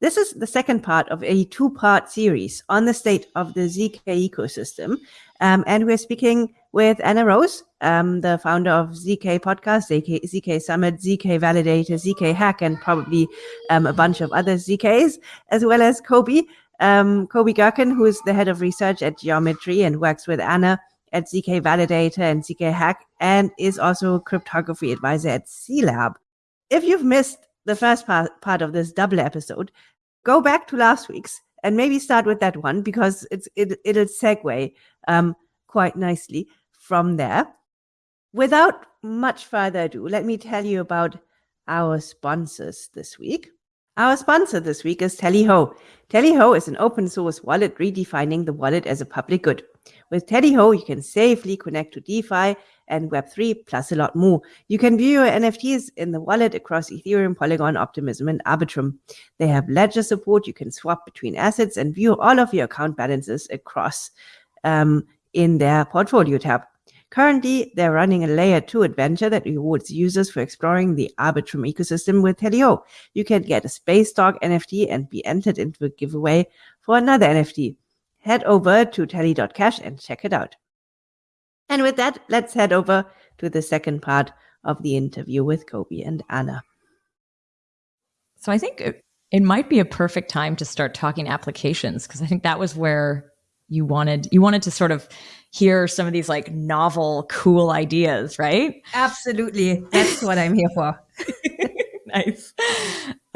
This is the second part of a two part series on the state of the ZK ecosystem. Um, and we're speaking with Anna Rose, um, the founder of ZK Podcast, ZK, ZK Summit, ZK Validator, ZK Hack, and probably um, a bunch of other ZKs, as well as Kobi, um, Kobi Gurkan, who is the head of research at Geometry and works with Anna at ZK Validator and ZK Hack, and is also cryptography advisor at C-Lab. If you've missed the first part, part of this double episode, go back to last week's and maybe start with that one because it's it, it'll segue um, quite nicely from there. Without much further ado, let me tell you about our sponsors this week. Our sponsor this week is Tallyho. Tallyho is an open source wallet redefining the wallet as a public good. With Tallyho, you can safely connect to DeFi and Web3, plus a lot more. You can view your NFTs in the wallet across Ethereum, Polygon, Optimism, and Arbitrum. They have ledger support. You can swap between assets and view all of your account balances across um, in their portfolio tab. Currently, they're running a layer 2 adventure that rewards users for exploring the Arbitrum ecosystem with Tallyho. You can get a Space Dog NFT and be entered into a giveaway for another NFT. Head over to tally.cash and check it out. And with that, let's head over to the second part of the interview with Kobi and Anna. So I think it, it might be a perfect time to start talking applications because I think that was where you wanted you wanted to sort of hear some of these like novel cool ideas right? Absolutely. That's what i'm here for. Nice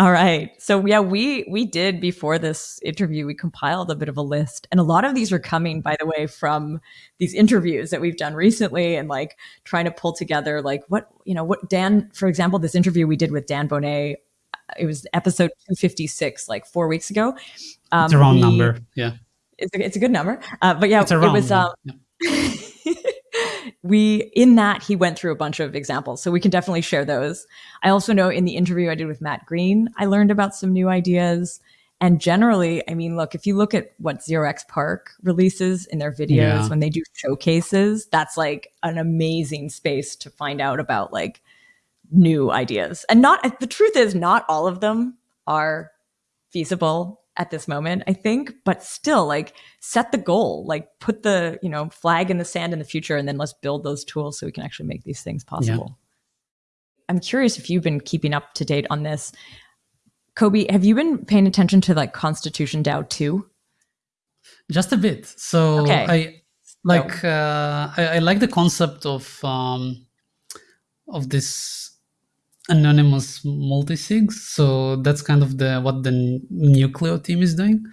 all right so yeah we we did before this interview we compiled a bit of a list and a lot of these are coming by the way from these interviews that we've done recently and like trying to pull together like what you know what dan for example this interview we did with dan Boneh, it was episode 256 like four weeks ago um, it's a wrong we, number yeah it's a, it's a good number. Uh, but yeah, it was. Um, yeah. we in that he went through a bunch of examples, so we can definitely share those. I also know in the interview I did with Matt Green, I learned about some new ideas. And generally, I mean, look, if you look at what 0xPARC releases in their videos yeah. when they do showcases, that's like an amazing space to find out about like new ideas. And not the truth is, not all of them are feasible at this moment, I think, but still like set the goal, like put the, you know, flag in the sand in the future and then let's build those tools so we can actually make these things possible. Yeah. I'm curious if you've been keeping up to date on this. Kobi, have you been paying attention to like Constitution DAO too? Just a bit. So okay. I like so. uh I, I like the concept of um of this anonymous multisigs. So that's kind of the what the Nucleo team is doing.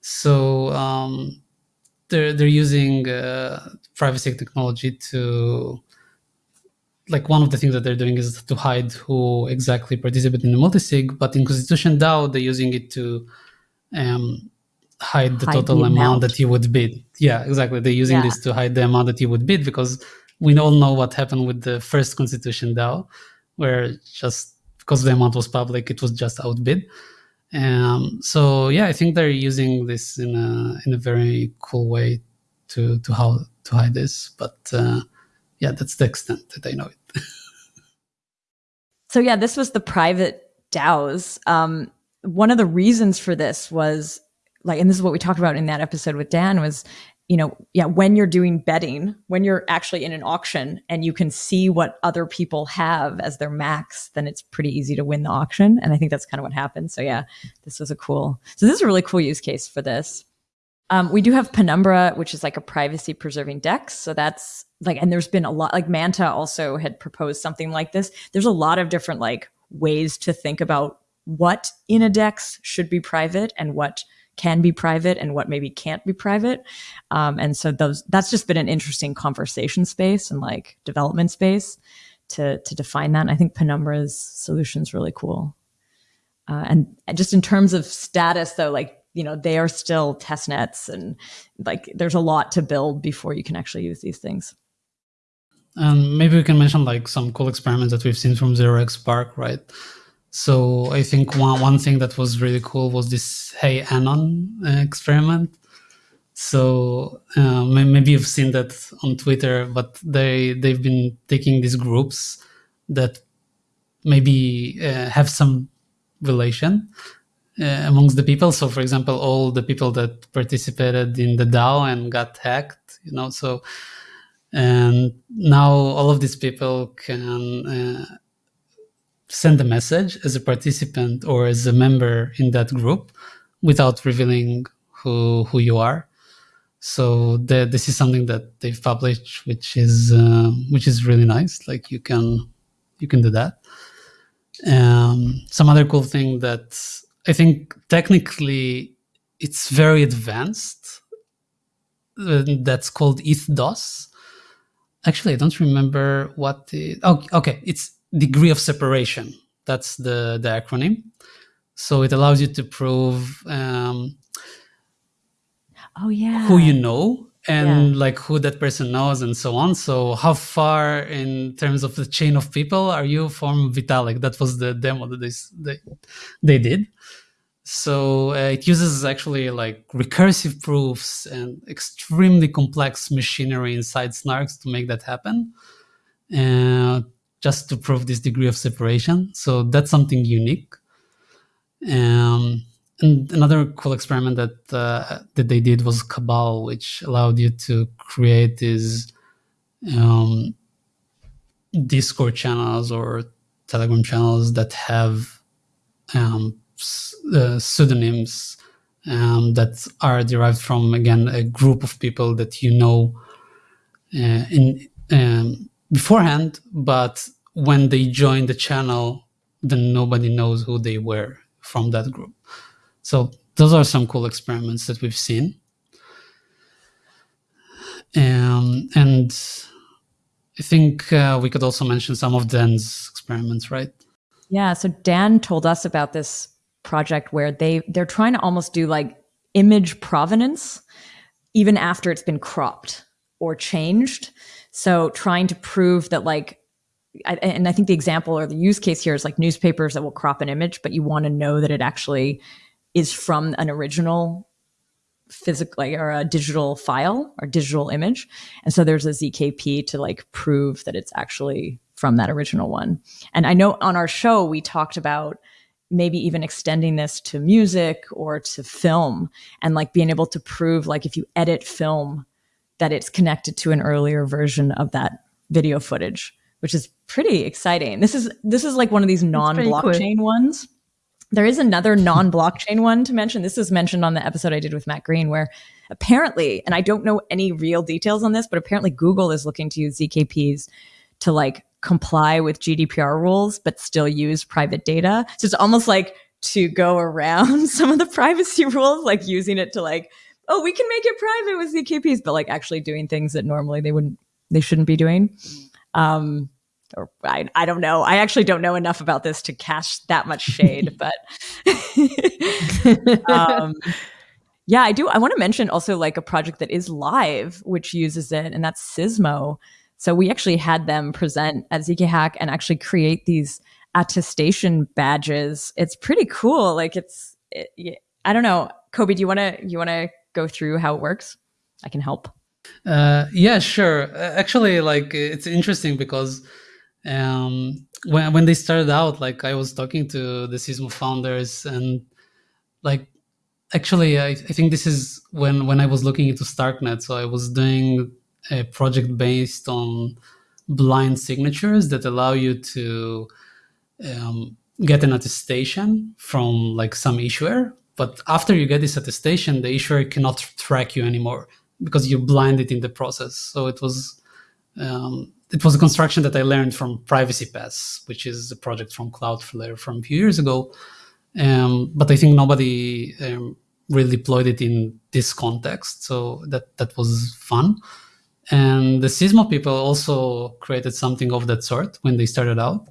So um, they're they're using uh, privacy technology to like one of the things that they're doing is to hide who exactly participated in the multisig. But in Constitution DAO, they're using it to um, hide the hide total the amount. amount. that you would bid. Yeah, exactly. They're using yeah. this to hide the amount that you would bid because we all know what happened with the first Constitution DAO where just because the amount was public, it was just outbid. Um, so yeah, I think they're using this in a in a very cool way to to how to hide this. But uh, yeah, that's the extent that I know it. so yeah, this was the private DAOs. Um, one of the reasons for this was like, and this is what we talked about in that episode with Dan was you know, yeah, when you're doing betting, when you're actually in an auction and you can see what other people have as their max, then it's pretty easy to win the auction. And I think that's kind of what happened. So yeah, this was a cool, so this is a really cool use case for this. Um, we do have Penumbra, which is like a privacy preserving DEX. So that's like, and there's been a lot, like Manta also had proposed something like this. There's a lot of different like ways to think about what in a DEX should be private and what can be private and what maybe can't be private. Um, and so those that's just been an interesting conversation space and like development space to to define that. And I think Penumbra's solution is really cool. Uh, and just in terms of status, though, like you know, they are still test nets, and like there's a lot to build before you can actually use these things. Um, maybe we can mention like some cool experiments that we've seen from 0xPARC, right? So I think one, one thing that was really cool was this Hey Anon uh, experiment. So uh, maybe you've seen that on Twitter, but they they've been taking these groups that maybe uh, have some relation, uh, amongst the people. So, for example, all the people that participated in the DAO and got hacked, you know, so and now all of these people can uh, send a message as a participant or as a member in that group without revealing who who you are. So the, this is something that they've published, which is uh, which is really nice. Like you can you can do that. Um, some other cool thing that I think technically it's very advanced. Uh, that's called ETH-DOS. Actually, I don't remember what the. Oh, okay. It's degree of separation. That's the, the acronym. So it allows you to prove um, oh yeah who you know and yeah. like who that person knows and so on. So how far in terms of the chain of people are you from Vitalik? That was the demo that they they, they did. So uh, it uses actually like recursive proofs and extremely complex machinery inside Snarks to make that happen. Uh, just to prove this degree of separation. So that's something unique. Um, and another cool experiment that uh, that they did was Cabal, which allowed you to create these um, Discord channels or Telegram channels that have um, uh, pseudonyms um, that are derived from again a group of people that you know uh, in um, beforehand, but when they join the channel, then nobody knows who they were from that group. So those are some cool experiments that we've seen. Um, and I think uh, we could also mention some of Dan's experiments, right? Yeah. So Dan told us about this project where they they're trying to almost do like image provenance even after it's been cropped or changed. So trying to prove that like I, and I think the example or the use case here is like newspapers that will crop an image, but you want to know that it actually is from an original physical or a digital file or digital image. And so there's a ZKP to like prove that it's actually from that original one. And I know on our show we talked about maybe even extending this to music or to film and like being able to prove like if you edit film that it's connected to an earlier version of that video footage which is pretty exciting. This is this is like one of these non-blockchain cool. ones. There is another non-blockchain one to mention. This is mentioned on the episode I did with Matt Green, where apparently, and I don't know any real details on this, but apparently Google is looking to use ZKPs to like comply with GDPR rules, but still use private data. So it's almost like to go around some of the privacy rules, like using it to like, oh, we can make it private with ZKPs, but like actually doing things that normally they wouldn't, they shouldn't be doing. Um, or I, I don't know. I actually don't know enough about this to cast that much shade, but um, yeah, I do. I want to mention also like a project that is live, which uses it, and that's Sismo. So we actually had them present at ZK Hack and actually create these attestation badges. It's pretty cool. Like it's, it, I don't know, Kobi. Do you want to you want to go through how it works? I can help. Uh, yeah, sure. Actually, like it's interesting because um, when when they started out, like I was talking to the Sismo founders, and like actually, I, I think this is when when I was looking into Starknet. So I was doing a project based on blind signatures that allow you to um, get an attestation from like some issuer. But after you get this attestation, the issuer cannot track you anymore because you're blinded in the process. So it was um, it was a construction that I learned from Privacy Pass, which is a project from Cloudflare from a few years ago. Um, but I think nobody um, really deployed it in this context, so that that was fun. And the Sismo people also created something of that sort when they started out,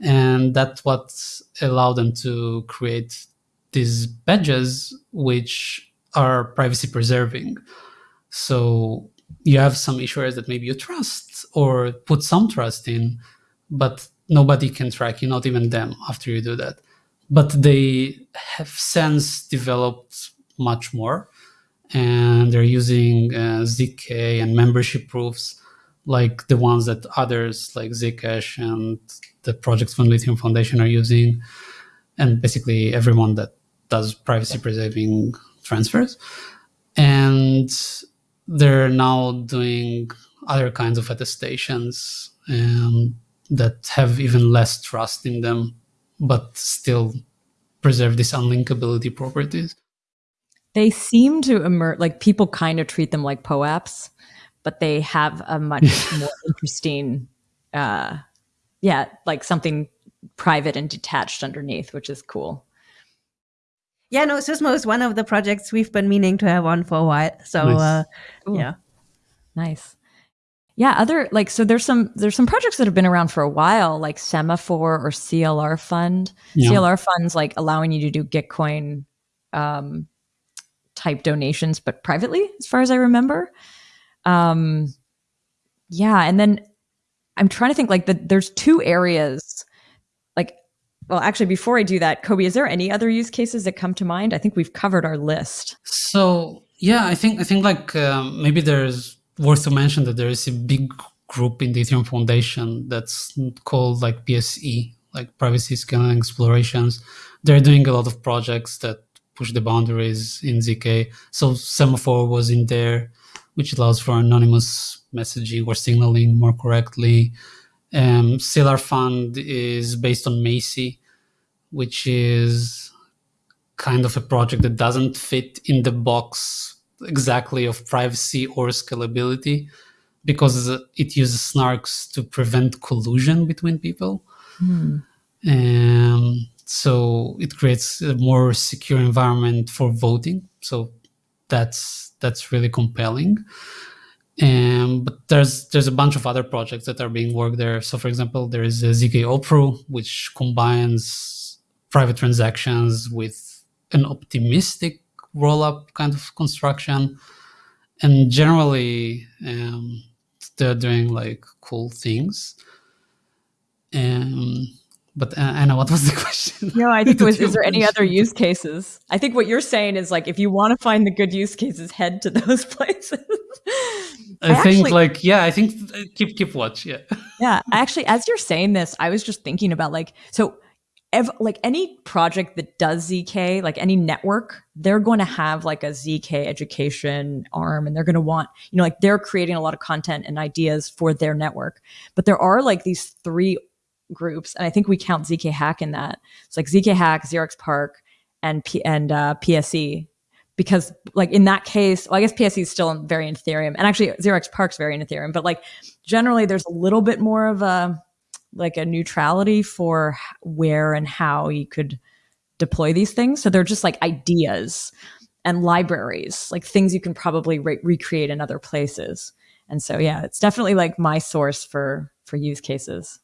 and that's what allowed them to create these badges, which are privacy preserving. So you have some issuers that maybe you trust or put some trust in, but nobody can track you, not even them after you do that. But they have since developed much more and they're using uh, ZK and membership proofs like the ones that others like Zcash and the projects from Lithium Foundation are using. And basically everyone that does privacy preserving transfers. And they're now doing other kinds of attestations um, that have even less trust in them, but still preserve these unlinkability properties. They seem to emerge like people kind of treat them like POAPs, but they have a much more interesting, uh, yeah, like something private and detached underneath, which is cool. Yeah, no, Sismo is one of the projects we've been meaning to have on for a while. So, nice. uh, yeah, nice. Yeah, other like so there's some there's some projects that have been around for a while, like Semaphore or CLR Fund. Yeah. CLR Fund's like allowing you to do Gitcoin um, type donations, but privately, as far as I remember. Um, yeah, and then I'm trying to think like that. There's two areas. Well, actually, before I do that, Kobi, is there any other use cases that come to mind? I think we've covered our list. So yeah, I think I think like um, maybe there's worth to mention that there is a big group in the Ethereum Foundation that's called like PSE, like Privacy Scaling Explorations. They're doing a lot of projects that push the boundaries in ZK. So Semaphore was in there, which allows for anonymous messaging or signaling more correctly. Um, CLR Fund is based on MACI, which is kind of a project that doesn't fit in the box exactly of privacy or scalability because it uses snarks to prevent collusion between people. Mm. Um, so it creates a more secure environment for voting. So that's that's really compelling. Um, but there's there's a bunch of other projects that are being worked there. So for example, there is a Zkopru, which combines private transactions with an optimistic roll-up kind of construction and generally um, they're doing like cool things um, but uh, Anna, what was the question? No, I think it was, is there any other use cases? I think what you're saying is like, if you want to find the good use cases, head to those places. I, I think actually, like, yeah, I think uh, keep, keep watch. Yeah. Yeah. Actually, as you're saying this, I was just thinking about like, so ev- like any project that does ZK, like any network, they're going to have like a ZK education arm and they're going to want, you know, like they're creating a lot of content and ideas for their network. But there are like these three groups, and I think we count ZK Hack in that. It's like ZK Hack, 0xPARC, and P- and uh, PSE. Because like in that case, well, I guess PSE is still very in Ethereum, and actually 0xPARC's very in Ethereum. But like generally, there's a little bit more of a like a neutrality for where and how you could deploy these things. So they're just like ideas and libraries, like things you can probably re- recreate in other places. And so yeah, it's definitely like my source for for use cases.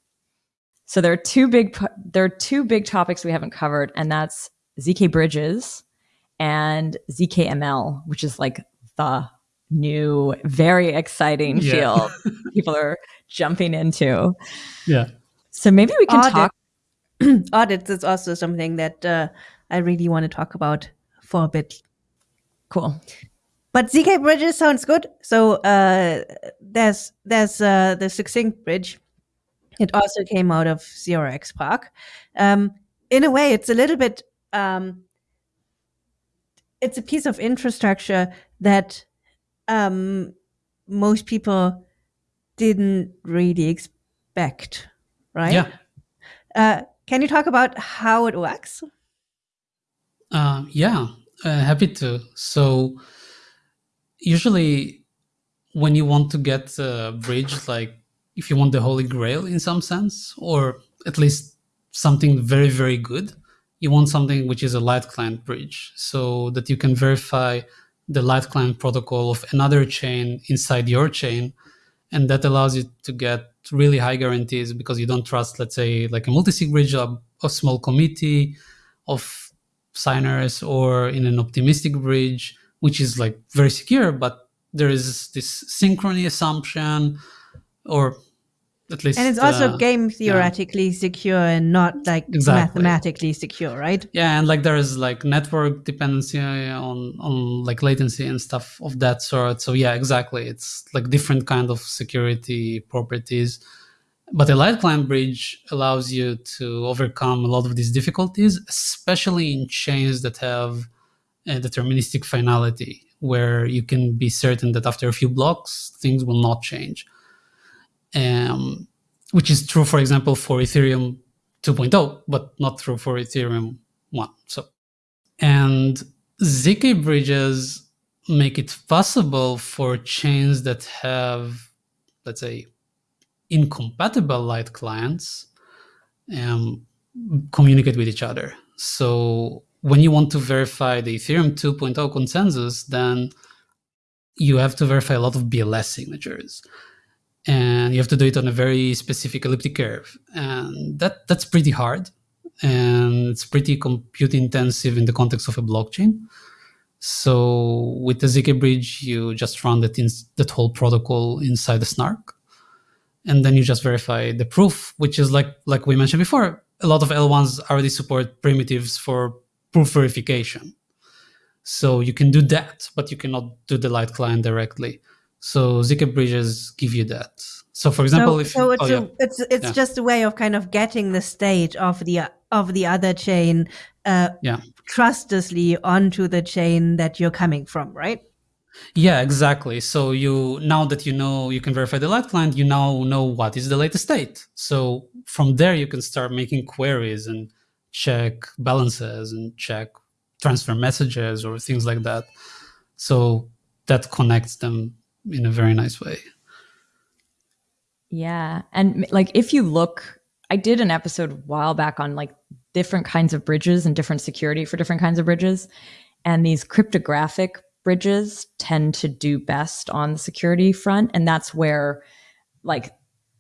So there are two big there are two big topics we haven't covered, and that's zk bridges and zkML, which is like the new, very exciting yeah. field people are jumping into. Yeah. So maybe we can Audit. talk. Audits is also something that uh, I really want to talk about for a bit. Cool. But ZK bridges sounds good. So uh, there's there's uh, the succinct bridge. It also came out of 0xPARC. Um, in a way, it's a little bit. Um, it's a piece of infrastructure that um, most people didn't really expect, right? Yeah. Uh, can you talk about how it works? Uh, yeah, uh, happy to. So, usually, when you want to get a bridge, like if you want the holy grail in some sense, or at least something very, very good, you want something which is a light client bridge so that you can verify the light client protocol of another chain inside your chain and that allows you to get really high guarantees because you don't trust let's say like a multi-sig bridge of a small committee of signers or in an optimistic bridge which is like very secure but there is this synchrony assumption or at least and it's also uh, game theoretically yeah. secure and not like exactly. mathematically secure right yeah and like there is like network dependency on on like latency and stuff of that sort so yeah exactly it's like different kind of security properties But a light client bridge allows you to overcome a lot of these difficulties, especially in chains that have a deterministic finality, where you can be certain that after a few blocks, things will not change. Um, which is true, for example, for Ethereum 2.0, but not true for Ethereum 1. So, and ZK bridges make it possible for chains that have, let's say, incompatible light clients um, communicate with each other. So when you want to verify the Ethereum 2.0 consensus, then you have to verify a lot of BLS signatures. And you have to do it on a very specific elliptic curve. And that, that's pretty hard. And it's pretty compute intensive in the context of a blockchain. So with the ZK bridge, you just run that, in, that whole protocol inside the snark and then you just verify the proof, which is like like we mentioned before. A lot of L1s already support primitives for proof verification. So you can do that, but you cannot do the light client directly. So ZK bridges give you that. So for example, so, if so it's oh, a, yeah. it's it's yeah. just a way of kind of getting the state of the of the other chain uh, yeah. trustlessly onto the chain that you're coming from, right? Yeah, exactly. So you now that you know you can verify the light client, you now know what is the latest state. So from there you can start making queries and check balances and check transfer messages or things like that. So that connects them in a very nice way. Yeah. And like if you look, I did an episode a while back on like different kinds of bridges and different security for different kinds of bridges. And these cryptographic bridges tend to do best on the security front. And that's where like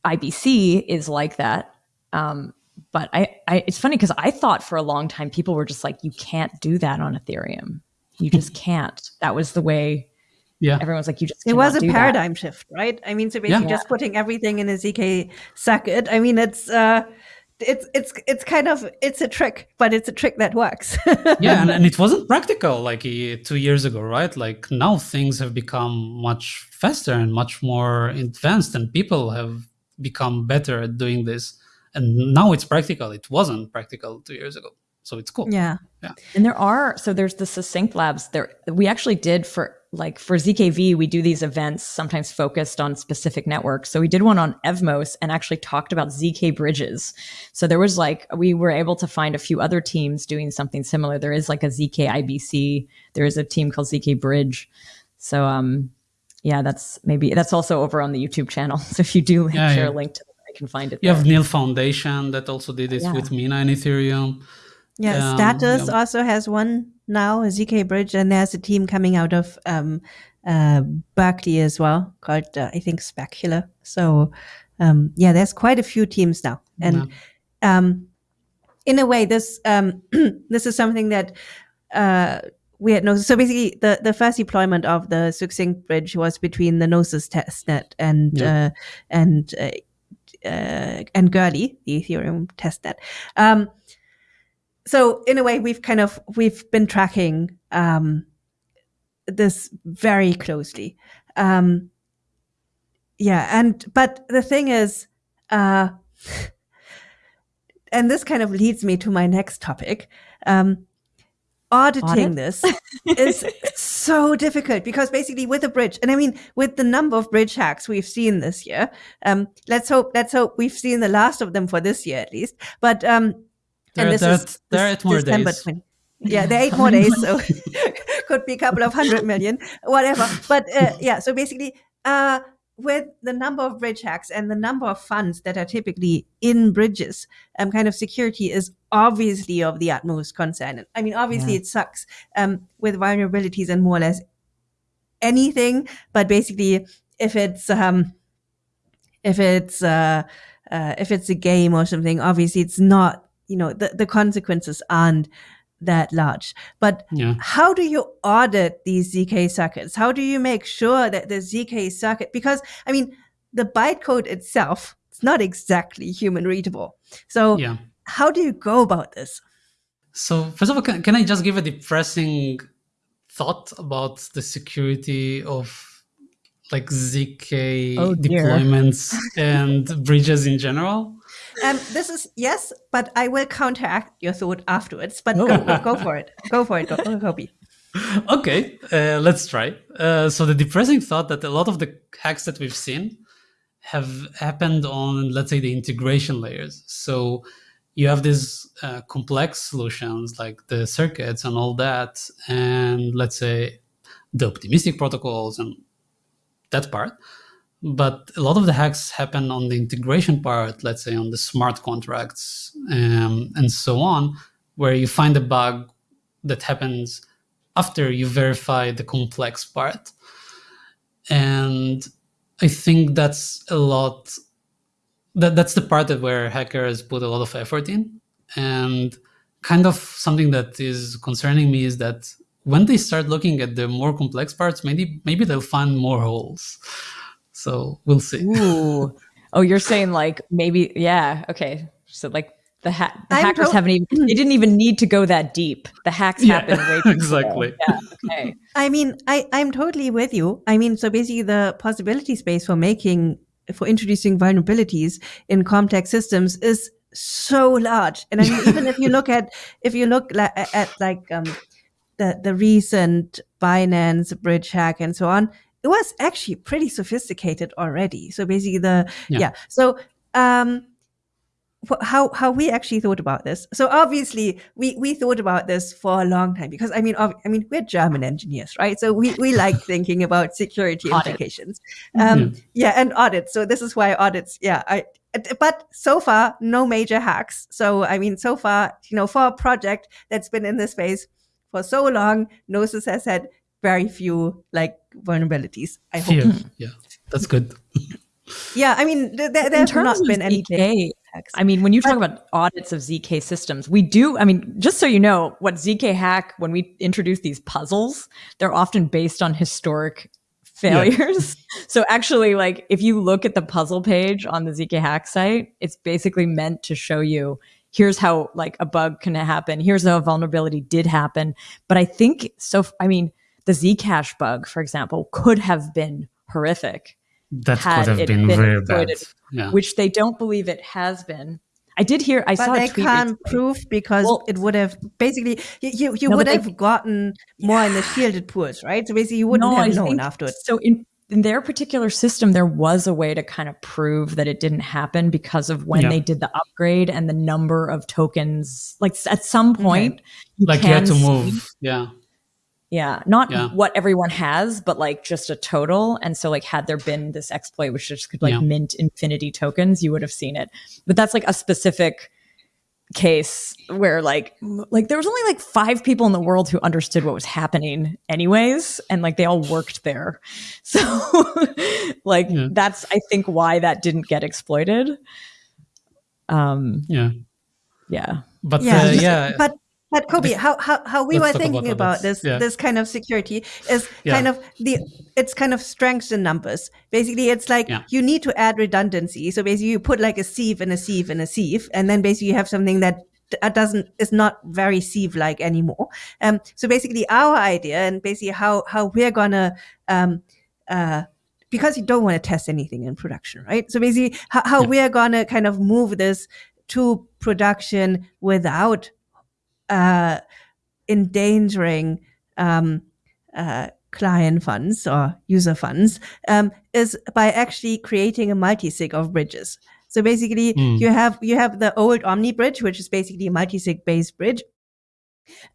IBC is like that. Um, but I, I it's funny because I thought for a long time people were just like, you can't do that on Ethereum. You just can't. That was the way yeah. everyone's like you just it was a paradigm that. shift right? I mean so basically Yeah. just putting everything in a zk socket i mean it's uh it's it's it's kind of it's a trick but it's a trick that works. Yeah and, and it wasn't practical like uh, two years ago right? Like now things have become much faster and much more advanced and people have become better at doing this. And now it's practical. It wasn't practical two years ago. So it's cool. Yeah. Yeah. And there are so there's the succinct labs. There we actually did for like for ZKV we do these events sometimes focused on specific networks. So we did one on Evmos and actually talked about ZK bridges. So there was like we were able to find a few other teams doing something similar. There is like a ZK IBC, there is a team called ZK Bridge. So um yeah, that's maybe that's also over on the YouTube channel. So if you do Yeah, share yeah. a link to it, I can find it. you there. have Nil Foundation that also did this Yeah. with Mina and Ethereum yeah Um, status yeah. also has one now a zk bridge and there's a team coming out of um uh berkeley as well called uh, i think specular so um yeah there's quite a few teams now and um, in a way, this um, this is something that uh, we had noticed. So basically, the, the first deployment of the succinct bridge was between the Gnosis testnet and Yeah. uh, and uh, uh, and Goerli, the Ethereum testnet. Um, so in a way, we've kind of we've been tracking um, this very closely. Um, yeah, and but the thing is, uh, and this kind of leads me to my next topic. Um, auditing Audit? this is so difficult because basically with a bridge, and I mean with the number of bridge hacks we've seen this year, um, let's hope let's hope we've seen the last of them for this year at least. But um, There- and this there- is there are eight more December days. 20 yeah, there are eight more days, so could be a couple of hundred million, whatever. But uh, yeah, so basically, uh, with the number of bridge hacks and the number of funds that are typically in bridges, um, kind of security is obviously of the utmost concern. I mean, obviously, Yeah. it sucks um, with vulnerabilities and more or less anything, but basically, if it's um, if it's uh, uh, if it's a game or something, obviously, it's not. You know, the, the consequences aren't that large. But yeah how do you audit these ZK circuits? How do you make sure that the ZK circuit, because I mean, the bytecode itself, it's not exactly human readable. So yeah how do you go about this? So first of all, can, can I just give a depressing thought about the security of like zk oh, deployments and bridges in general um, this is yes, but I will counteract your thought afterwards. But oh. go, go, for it. Go for it, Kobi. okay, uh, let's try. Uh, so the depressing thought that a lot of the hacks that we've seen have happened on, let's say, the integration layers. So you have these uh, complex solutions like the circuits and all that, and let's say the optimistic protocols and that part but a lot of the hacks happen on the integration part, let's say on the smart contracts um, and so on, where you find a bug that happens after you verify the complex part. And I think that's a lot, that, that's the part that where hackers put a lot of effort in. And kind of something that is concerning me is that when they start looking at the more complex parts, maybe maybe they'll find more holes. So we'll see. Ooh. Oh, you're saying like maybe, yeah. Okay. So like the, ha- the hackers haven't even, they didn't even need to go that deep. The hacks yeah, happen way Exactly. Yeah. Okay. I mean, I, I'm totally with you. I mean, so basically the possibility space for making, for introducing vulnerabilities in complex systems is so large. And I mean, even if you look at, if you look la- at like, um, the, the recent Binance bridge hack and so on, it was actually pretty sophisticated already. So basically the, yeah. yeah. So, um, how how we actually thought about this. So obviously we we thought about this for a long time because I mean I mean we're German engineers, right? So we we like thinking about security implications. Um, mm-hmm. Yeah, and audits. So this is why audits. Yeah, I. But so far, no major hacks. So I mean, so far, you know, for a project that's been in this space for so long, Gnosis has had very few like vulnerabilities. I hope. Yeah, yeah, that's good. yeah, I mean, there, there have not been any. I mean, when you talk about audits of ZK systems, we do. I mean, just so you know, what ZK hack when we introduce these puzzles, they're often based on historic failures. Yeah. so actually, like if you look at the puzzle page on the ZK hack site, it's basically meant to show you here's how like a bug can happen, here's how a vulnerability did happen. But I think so. I mean, the Zcash bug, for example, could have been horrific. That could have been, been very bad. Yeah. Which they don't believe it has been. I did hear. I but saw. they can't prove because well, it would have basically you you, you no, would have they, gotten more in the shielded pools, right? So basically, you wouldn't no, have I known afterwards. So in in their particular system, there was a way to kind of prove that it didn't happen because of when yeah. they did the upgrade and the number of tokens. Like at some point, okay. you like you had to move. Yeah. Yeah, not yeah. what everyone has, but like just a total. And so, like, had there been this exploit which just could like yeah. mint infinity tokens, you would have seen it. But that's like a specific case where like like there was only like five people in the world who understood what was happening anyways and like they all worked there so like yeah. that's i think why that didn't get exploited um yeah yeah but yeah, uh, yeah. but but Kobi, how, how, how we were thinking about, about this yeah. this kind of security is yeah. kind of the it's kind of strengths in numbers. Basically, it's like yeah. you need to add redundancy. So basically, you put like a sieve and a sieve and a sieve, and then basically you have something that doesn't is not very sieve like anymore. Um, so basically, our idea and basically how how we're gonna um, uh, because you don't want to test anything in production, right? So basically, how, how we're gonna kind of move this to production without uh, endangering um, uh, client funds or user funds um, is by actually creating a multi-sig of bridges. So basically, mm. you have you have the old Omni bridge, which is basically a multi-sig based bridge.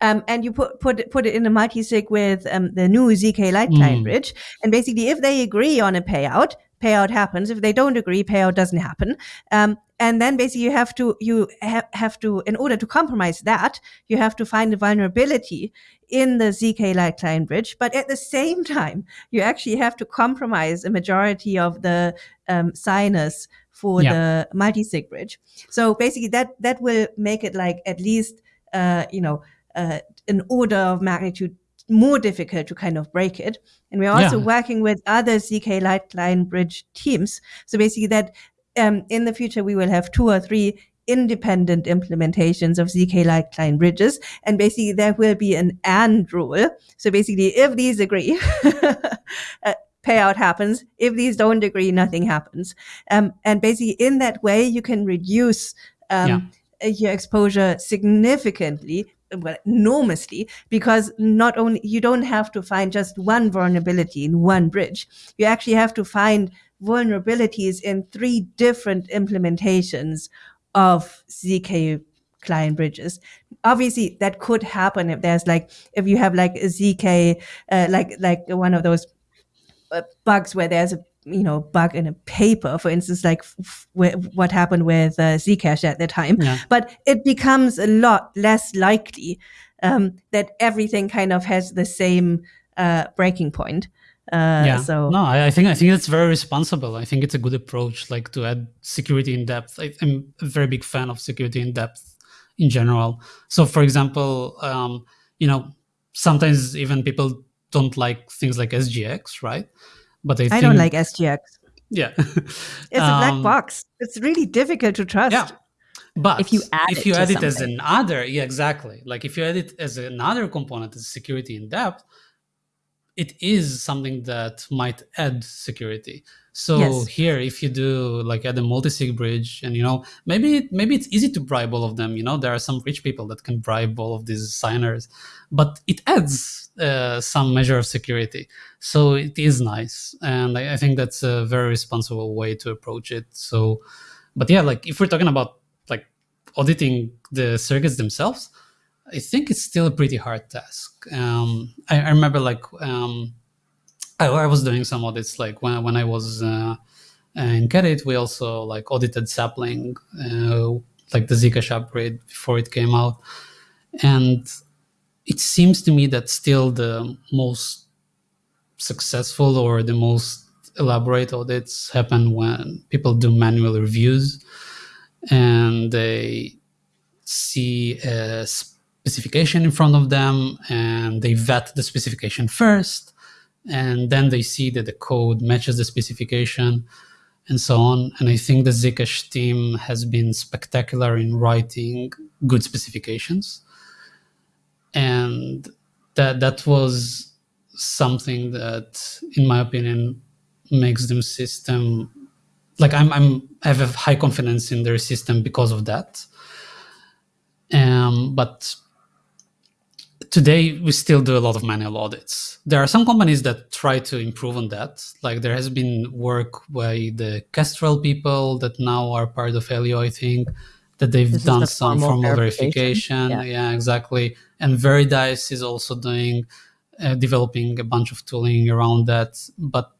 Um, and you put put it, put it in a multi-sig with um, the new zk light client mm. bridge. And basically, if they agree on a payout, payout happens. If they don't agree, payout doesn't happen. Um, and then basically you have to you ha- have to in order to compromise that you have to find a vulnerability in the zk light client bridge but at the same time you actually have to compromise a majority of the um, signers for yeah. the multi-sig bridge so basically that that will make it like at least uh, you know uh, an order of magnitude more difficult to kind of break it. And we're also yeah. working with other ZK Light Client Bridge teams. So basically that um, in the future, we will have two or three independent implementations of ZK light client bridges. And basically there will be an and rule. So basically, if these agree, uh, payout happens. If these don't agree, nothing happens. Um, and basically, in that way, you can reduce um, yeah. your exposure significantly, well, enormously, because not only you don't have to find just one vulnerability in one bridge, you actually have to find vulnerabilities in three different implementations of ZK client bridges. Obviously, that could happen if there's like if you have like a ZK, uh, like like one of those uh, bugs where there's a you know bug in a paper, for instance, like f- what happened with uh, Zcash at the time. Yeah. But it becomes a lot less likely um, that everything kind of has the same uh, breaking point. Uh, yeah. So no, I, I, think I think that's very responsible. I think it's a good approach, like to add security in depth. I, am a very big fan of security in depth in general. So, for example, um, you know, sometimes even people don't like things like SGX, right? But I, I don't like SGX. Yeah, it's a black um, box. It's really difficult to trust. Yeah. But if you add if you add it as another, yeah, exactly. Like if you add it as another component as security in depth, it is something that might add security. So yes. here, if you do like add a multi-sig bridge, and you know maybe maybe it's easy to bribe all of them. You know there are some rich people that can bribe all of these signers, but it adds uh, some measure of security. So it is nice, and I, I think that's a very responsible way to approach it. So, but yeah, like if we're talking about like auditing the circuits themselves, I think it's still a pretty hard task. Um, I, I, remember like um, I, I, was doing some audits like when when I was uh, in QEDIT, we also like audited sapling, uh, like the Zcash upgrade before it came out, and it seems to me that still the most successful or the most elaborate audits happen when people do manual reviews and they see a specification in front of them and they vet the specification first and then they see that the code matches the specification and so on. And I think the Zcash team has been spectacular in writing good specifications. And that that was something that, in my opinion, makes them system like I'm I'm I have a high confidence in their system because of that. Um, but today we still do a lot of manual audits. There are some companies that try to improve on that. Like there has been work by the Kestrel people that now are part of Aleo, I think, that they've this done the some formal, formal verification. verification. Yeah. yeah. exactly. And Veridise is also doing, uh, developing a bunch of tooling around that, but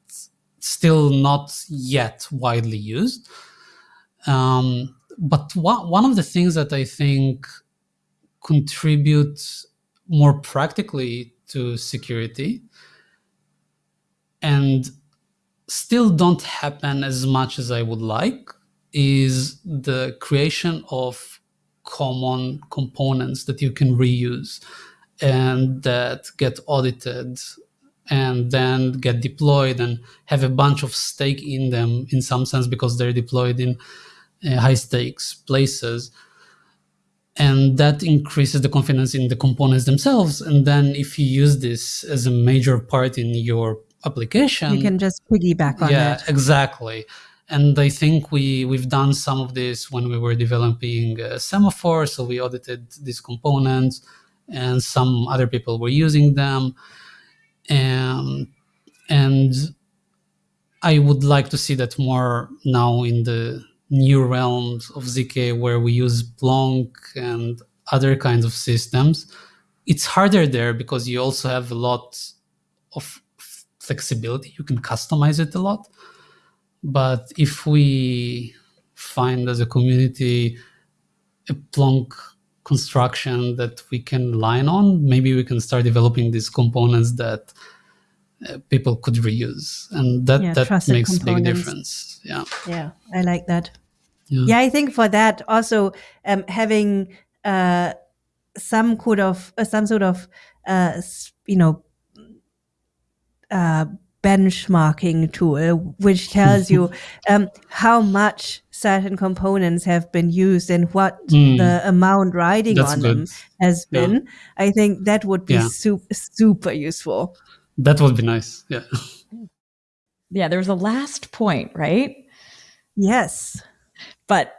still not yet widely used. Um, but one, one of the things that I think contributes more practically to security and still don't happen as much as I would like is the creation of common components that you can reuse and that get audited and then get deployed and have a bunch of stake in them in some sense because they're deployed in uh, high stakes places and that increases the confidence in the components themselves. And then if you use this as a major part in your application you can just piggyback on yeah that. exactly. And i think we we've done some of this when we were developing uh, semaphore. So we audited these components and some other people were using them. And and i would like to see that more now in the new realms of ZK where we use Plonk and other kinds of systems, it's harder there because you also have a lot of flexibility. You can customize it a lot. But if we find as a community a Plonk construction that we can line on, maybe we can start developing these components that uh, people could reuse and that yeah, that makes a big difference yeah yeah i like that yeah. yeah, I think for that also um, having uh, some sort of uh, some sort of uh, you know uh, benchmarking tool which tells you um, how much certain components have been used and what mm. the amount riding That's on good. them has been. I think that would be yeah. super super useful. That would be nice. Yeah. yeah, there's a last point, right? Yes. But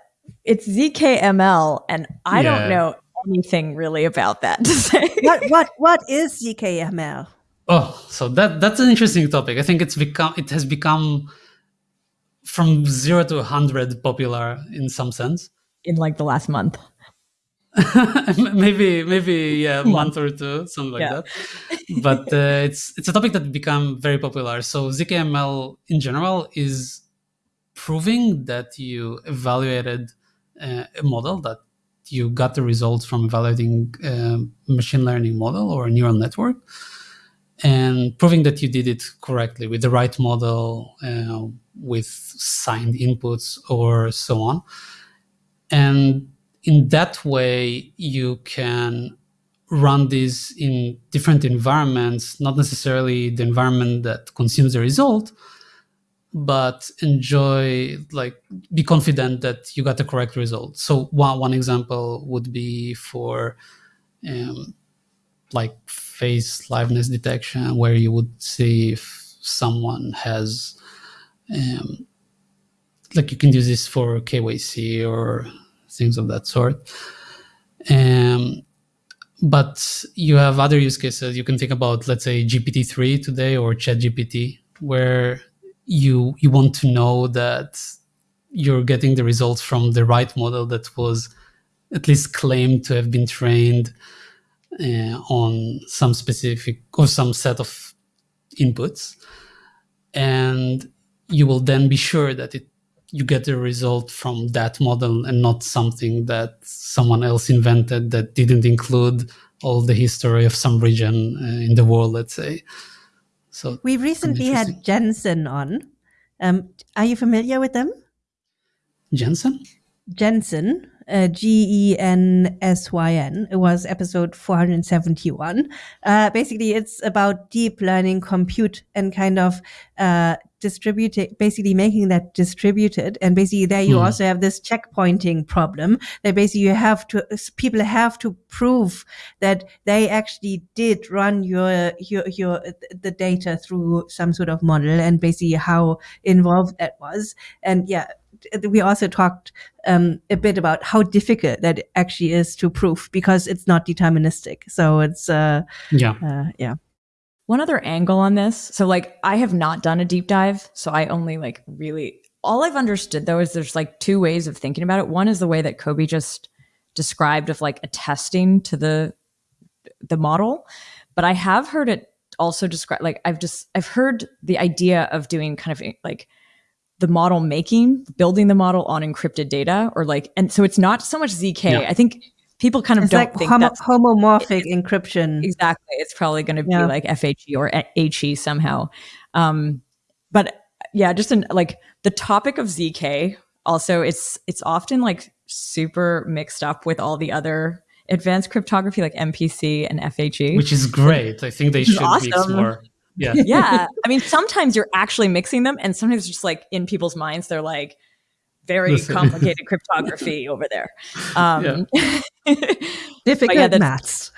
it's ZKML, and I yeah. don't know anything really about that to say. what what what is ZKML? Oh, so that that's an interesting topic. I think it's become it has become from zero to hundred popular in some sense in like the last month. maybe maybe yeah a month or two something like yeah. that. But uh, it's it's a topic that become very popular. So zkml in general is proving that you evaluated uh, a model that you got the results from evaluating a machine learning model or a neural network and proving that you did it correctly with the right model uh, with signed inputs or so on. And in that way, you can run this in different environments, not necessarily the environment that consumes the result, but enjoy, like, be confident that you got the correct result. So one, one example would be for um, like face liveness detection, where you would see if someone has, um, like you can use this for KYC or things of that sort. Um, but you have other use cases. You can think about, let's say, GPT-3 today or ChatGPT, where you you want to know that you're getting the results from the right model that was at least claimed to have been trained uh, on some specific or some set of inputs, and you will then be sure that it you get the result from that model and not something that someone else invented that didn't include all the history of some region uh, in the world, let's say. So we recently had Gensyn on. Um, are you familiar with them? Gensyn? Gensyn, uh, G E N S Y N. It was episode 471. Uh, basically, it's about deep learning compute and kind of uh, distributed, basically making that distributed. And basically there you mm. also have this checkpointing problem that basically you have to, people have to prove that they actually did run your, your, your, the data through some sort of model and basically how involved that was. And yeah, we also talked um, a bit about how difficult that actually is to prove because it's not deterministic. So it's uh, yeah, uh, yeah. One other angle on this. So like I have not done a deep dive, so I only like really all I've understood though is there's like two ways of thinking about it. One is the way that Kobi just described of like attesting to the the model, but I have heard it also described like I've just I've heard the idea of doing kind of like the model making, building the model on encrypted data or like and so it's not so much ZK. Yeah. I think people kind of it's don't like think homo- that's homomorphic it, encryption. Exactly. It's probably going to yeah. be like FHE or HE somehow. Um, but yeah, just in like the topic of ZK also it's it's often like super mixed up with all the other advanced cryptography like MPC and FHE. Which is great. I think they should awesome. mix more. Yeah. yeah. I mean, sometimes you're actually mixing them and sometimes just like in people's minds, they're like, very Listen. complicated cryptography over there. Um, Difficult yeah, maths.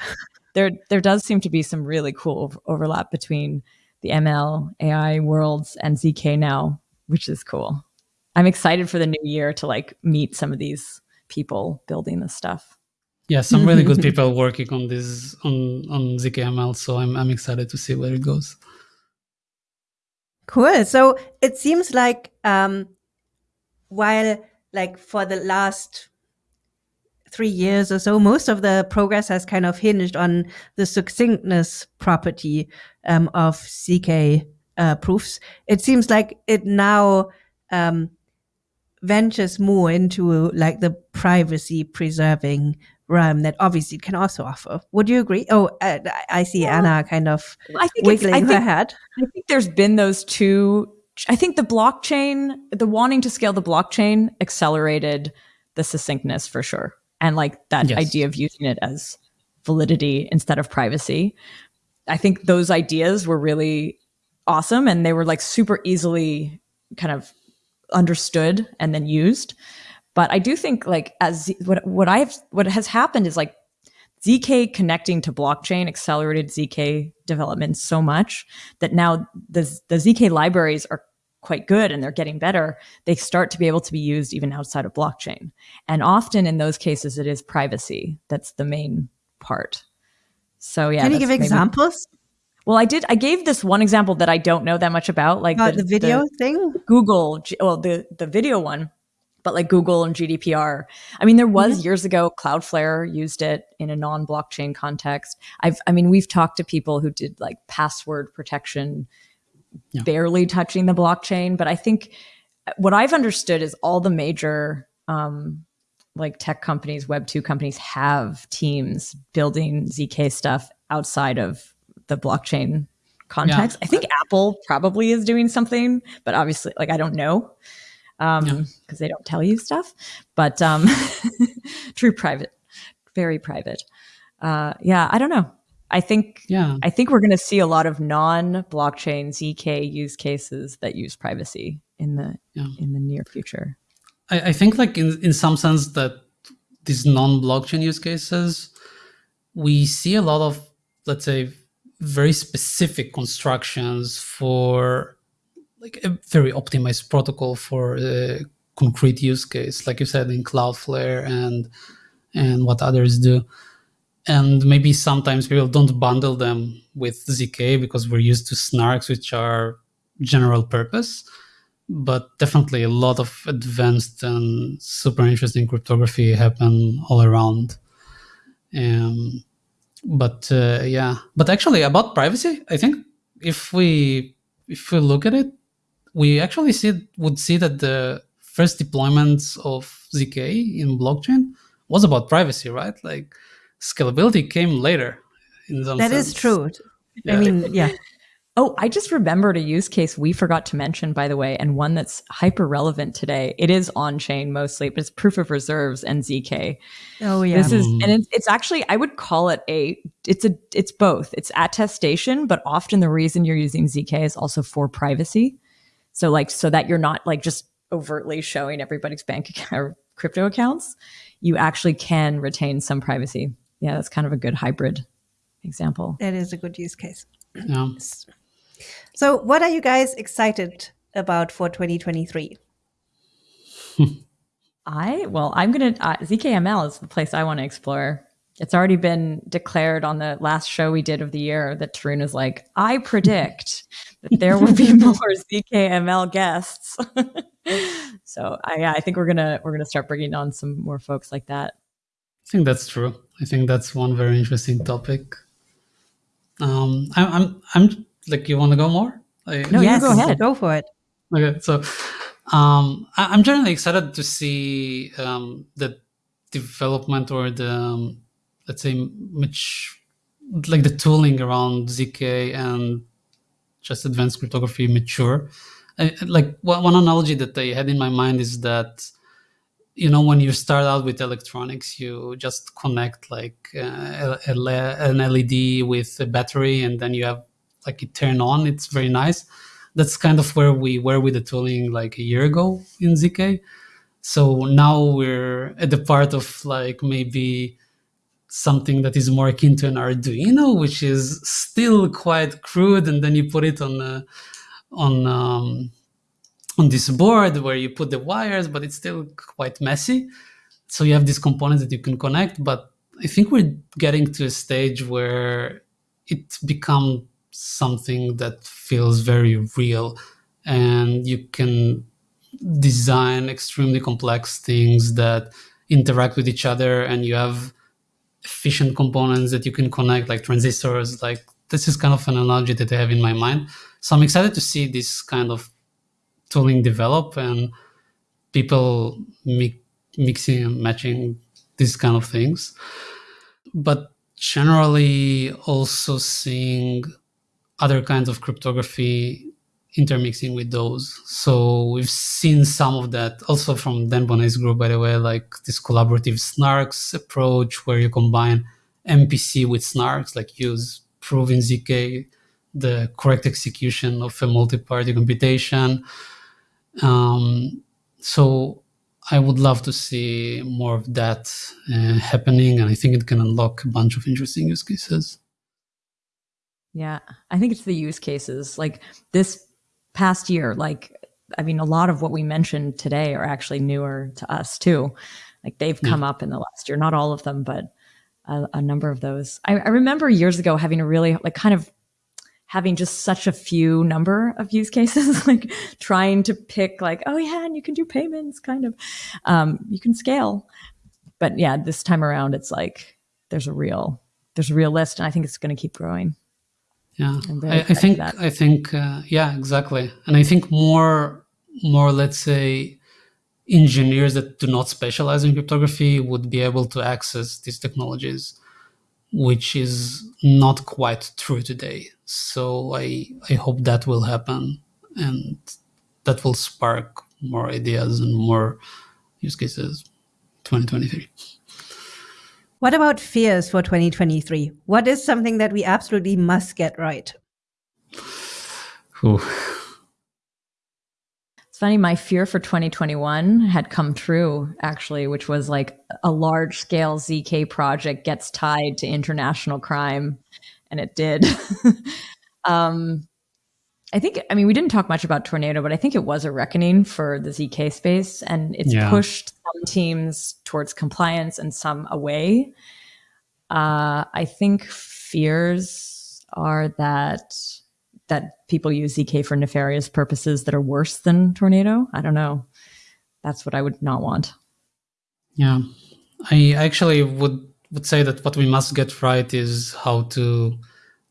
There, there does seem to be some really cool overlap between the ML AI worlds and ZK now, which is cool. I'm excited for the new year to like meet some of these people building this stuff. Yeah, some really good people working on this on on ZKML. So I'm I'm excited to see where it goes. Cool. So it seems like um, while like for the last three years or so, most of the progress has kind of hinged on the succinctness property um, of ZK uh, proofs. It seems like it now um, ventures more into like the privacy preserving realm that obviously it can also offer. Would you agree? Oh, uh, I see yeah. Anna kind of I think wiggling I think, her head. I think there's been those two I think the blockchain, the wanting to scale the blockchain accelerated the succinctness for sure. And like that yes. idea of using it as validity instead of privacy. I think those ideas were really awesome and they were like super easily kind of understood and then used. But I do think like as what what I've what has happened is like ZK connecting to blockchain accelerated ZK development so much that now the, the ZK libraries are quite good and they're getting better, they start to be able to be used even outside of blockchain. And often in those cases, it is privacy that's the main part. So yeah. Can you give maybe, examples? Well, I did. I gave this one example that I don't know that much about, like about the, the video the thing. Google, well, the the video one, but like Google and GDPR. I mean, there was mm-hmm. years ago Cloudflare used it in a non-blockchain context. I've, I mean, we've talked to people who did like password protection, yeah. barely touching the blockchain. But I think what I've understood is all the major um, like tech companies, Web two companies have teams building zk stuff outside of the blockchain context. Yeah. I think Apple probably is doing something, but obviously, like I don't know um because yeah. they don't tell you stuff. But um, true private, very private. Uh, yeah, I don't know. I think yeah. I think we're going to see a lot of non-blockchain zk use cases that use privacy in the yeah. in the near future. I, I think like in, in some sense that these non-blockchain use cases, we see a lot of, let's say, very specific constructions for like a very optimized protocol for a concrete use case, like you said in Cloudflare and and what others do. And maybe sometimes people don't bundle them with ZK because we're used to snarks, which are general purpose but definitely a lot of advanced and super interesting cryptography happen all around. Um, but uh, yeah, but actually about privacy, I think if we if we look at it, we actually see would see that the first deployments of zk in blockchain was about privacy, right? Like scalability came later. In some that sense. is true. Yeah. I mean, yeah. Oh, I just remembered a use case we forgot to mention, by the way, and one that's hyper relevant today. It is on chain mostly, but it's proof of reserves and ZK. Oh yeah, this is, mm. and it's, it's actually I would call it a it's a it's both. It's attestation, but often the reason you're using ZK is also for privacy. So like so that you're not like just overtly showing everybody's bank account or crypto accounts, you actually can retain some privacy. Yeah, that's kind of a good hybrid example. That is a good use case. Yeah. So, what are you guys excited about for 2023? I well, I'm gonna uh, ZKML is the place I want to explore. It's already been declared on the last show we did of the year that Tarun is like, I predict that there will be more ZKML guests. so I, yeah, I think we're gonna we're gonna start bringing on some more folks like that. I think that's true. I think that's one very interesting topic. Um, I'm I'm I'm like you want to go more? I, no, yes, go ahead. Go for it. Okay, so um, I, am generally excited to see um, the development or the um, let's say much like the tooling around zk and just advanced cryptography mature. I, like one analogy that I had in my mind is that you know when you start out with electronics you just connect like uh, an led with a battery and then you have like it turn on. It's very nice. That's kind of where we were with the tooling like a year ago in ZK. So now we're at the part of like maybe something that is more akin to an Arduino, which is still quite crude, and then you put it on a, on um, on this board where you put the wires, but it's still quite messy. So you have these components that you can connect, but I think we're getting to a stage where it becomes something that feels very real and you can design extremely complex things that interact with each other and you have efficient components that you can connect like transistors like this is kind of an analogy that i have in my mind. So i'm excited to see this kind of tooling develop and people mi- mixing and matching these kind of things. But generally also seeing other kinds of cryptography intermixing with those. So we've seen some of that also from Dan Boneh's group, by the way, like this collaborative snarks approach where you combine MPC with snarks, like use prove in ZK the correct execution of a multi-party computation. Um, so I would love to see more of that uh, happening, and I think it can unlock a bunch of interesting use cases. Yeah, I think it's the use cases. Like this past year, like I mean, a lot of what we mentioned today are actually newer to us too. Like they've come yeah. up in the last year, not all of them, but a, a number of those. I, I remember years ago having a really like kind of having just such a few number of use cases, like trying to pick like, oh yeah, and you can do payments kind of, um, you can scale. But yeah, this time around, it's like, there's a real, there's a real list and I think it's going to keep growing. Yeah, I, I, think, I think, uh, yeah, exactly. And I think more, more, let's say, engineers that do not specialize in cryptography would be able to access these technologies, which is not quite true today. So I, I hope that will happen and that will spark more ideas and more use cases 2023. What about fears for 2023? What is something that we absolutely must get right? Ooh. It's funny, my fear for 2021 had come true, actually, which was like a large scale ZK project gets tied to international crime. And it did. um, I think, I mean, we didn't talk much about Tornado, but I think it was a reckoning for the ZK space and it's yeah. pushed some teams towards compliance and some away. Uh, I think fears are that that people use ZK for nefarious purposes that are worse than Tornado. I don't know. That's what I would not want. Yeah, I actually would would say that what we must get right is how to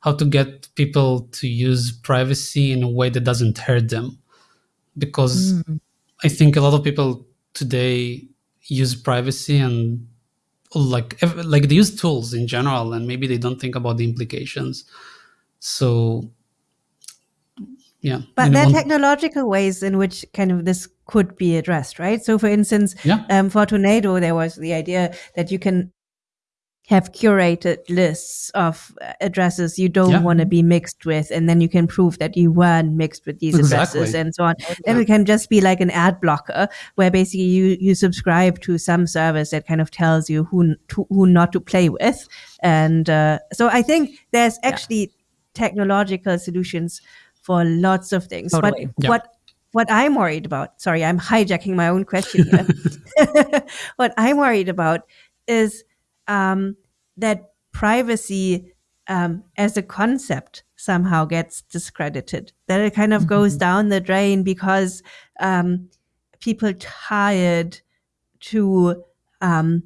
how to get people to use privacy in a way that doesn't hurt them, because mm. I think a lot of people today use privacy and like like they use tools in general and maybe they don't think about the implications so yeah but there are technological ways in which kind of this could be addressed right so for instance yeah. um, for tornado there was the idea that you can have curated lists of addresses you don't yeah. want to be mixed with and then you can prove that you weren't mixed with these exactly. addresses and so on then it can just be like an ad blocker where basically you you subscribe to some service that kind of tells you who to, who not to play with and uh, so i think there's actually yeah. technological solutions for lots of things. Totally. But what what I'm worried about, sorry, I'm hijacking my own question here. what I'm worried about is um, that privacy um, as a concept somehow gets discredited, that it kind of mm-hmm. goes down the drain because um, people tired to um,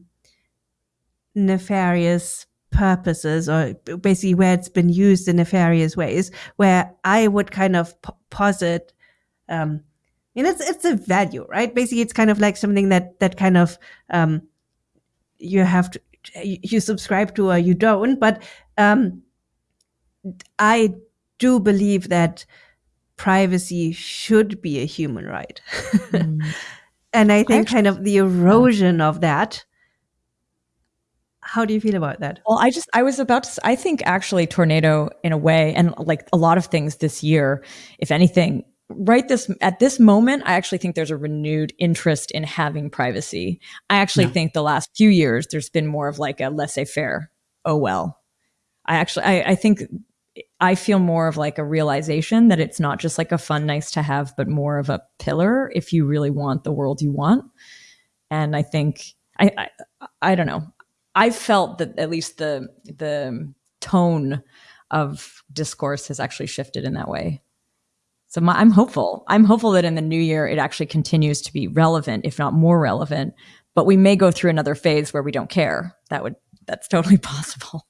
nefarious purposes or basically where it's been used in nefarious ways, where I would kind of p- posit, um, mean, it's, it's a value, right? Basically, it's kind of like something that, that kind of, um, you have to, you subscribe to or you don't. But, um, I do believe that privacy should be a human right. Mm. and I think I kind of the erosion of that how do you feel about that? Well, I just, I was about to, I think actually Tornado in a way, and like a lot of things this year, if anything, right this at this moment i actually think there's a renewed interest in having privacy i actually yeah. think the last few years there's been more of like a laissez-faire oh well i actually I, I think i feel more of like a realization that it's not just like a fun nice to have but more of a pillar if you really want the world you want and i think i i, I don't know I felt that at least the the tone of discourse has actually shifted in that way. So my, I'm hopeful. I'm hopeful that in the new year it actually continues to be relevant, if not more relevant. But we may go through another phase where we don't care. That would that's totally possible.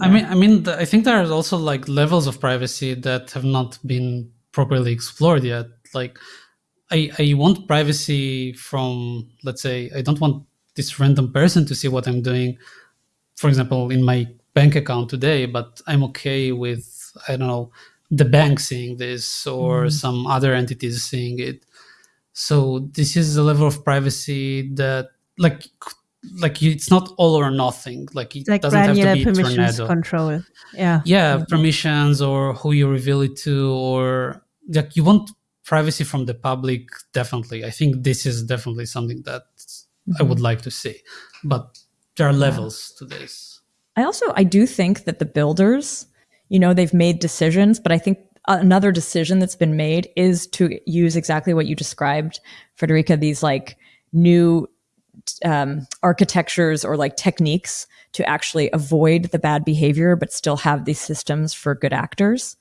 I mean, I mean, I think there are also like levels of privacy that have not been properly explored yet. Like, I I want privacy from, let's say, I don't want this random person to see what I'm doing, for example, in my bank account today, but I'm okay with, I don't know, the bank seeing this or mm. some other entities seeing it. So this is a level of privacy that like like it's not all or nothing. Like it like doesn't have to be permissions tornado. control. Yeah. Yeah, mm-hmm. permissions or who you reveal it to or like you want privacy from the public definitely. I think this is definitely something that mm-hmm. I would like to see. But there are levels yeah. to this. I also I do think that the builders, you know, they've made decisions, but I think another decision that's been made is to use exactly what you described, Friederike, these like new um, architectures or like techniques to actually avoid the bad behavior, but still have these systems for good actors.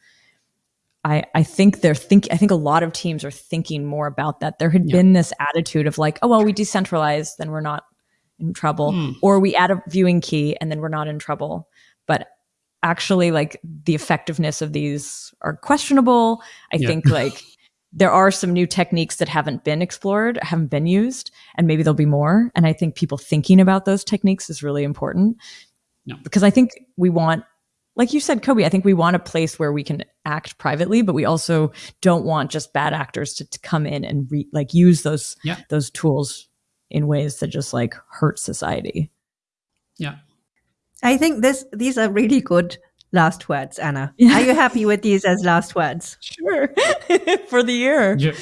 I, I think they're think I think a lot of teams are thinking more about that. There had yeah. been this attitude of like, oh well, we decentralize, then we're not in trouble, mm. or we add a viewing key and then we're not in trouble. But actually, like the effectiveness of these are questionable. I yeah. think like there are some new techniques that haven't been explored, haven't been used, and maybe there'll be more. And I think people thinking about those techniques is really important. No. Because I think we want like you said, Kobi, I think we want a place where we can act privately, but we also don't want just bad actors to, to come in and re, like use those yeah. those tools in ways that just like hurt society. Yeah, I think this these are really good last words, Anna. Yeah. Are you happy with these as last words? Sure, for the year. Your,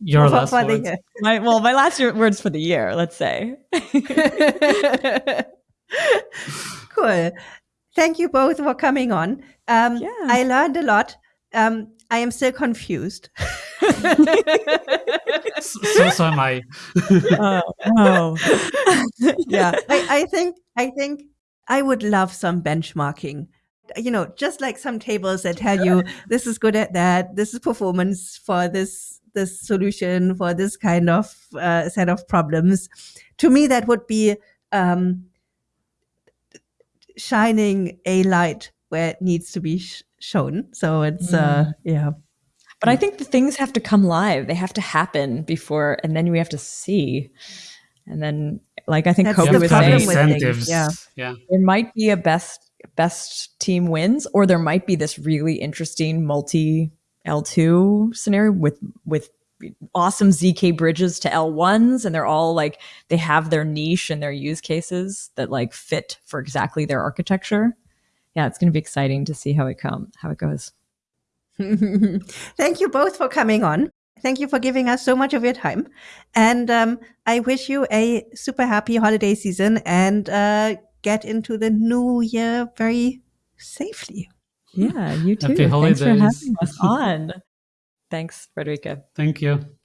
your for, last for words. My, well, my last year, words for the year. Let's say. cool thank you both for coming on. Um, yeah. I learned a lot. Um, I am still confused. so, so am I. oh, oh. yeah, I, I think I think I would love some benchmarking. You know, just like some tables that tell you this is good at that, this is performance for this this solution for this kind of uh, set of problems. To me, that would be um, shining a light where it needs to be sh- shown. So it's, uh, mm. uh, yeah. But I think the things have to come live. They have to happen before, and then we have to see. And then, like I think That's Kobi was saying, incentives. yeah, yeah, there might be a best best team wins, or there might be this really interesting multi L two scenario with with awesome ZK bridges to L1s and they're all like they have their niche and their use cases that like fit for exactly their architecture. Yeah, it's going to be exciting to see how it come how it goes. Thank you both for coming on. Thank you for giving us so much of your time. And um, I wish you a super happy holiday season and uh, get into the new year very safely. Yeah, you too. Happy holidays. Thanks for having us on. Thanks, Friederike. Thank you.